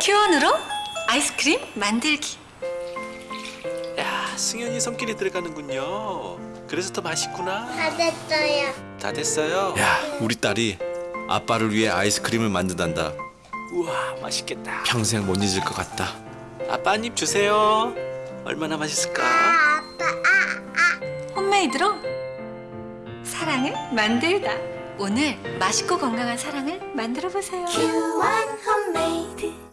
큐원으로 아이스크림 만들기. 야, 승현이 손길이 들어가는군요. 그래서 더 맛있구나. 다 됐어요. 다 됐어요. 야, 우리 딸이 아빠를 위해 아이스크림을 만든단다. 우와, 맛있겠다. 평생 못 잊을 것 같다. 아빠 한 입 주세요. 얼마나 맛있을까? 아, 아빠, 아, 아, 홈메이드로 사랑을 만들다. 오늘 맛있고 건강한 사랑을 만들어 보세요. 큐원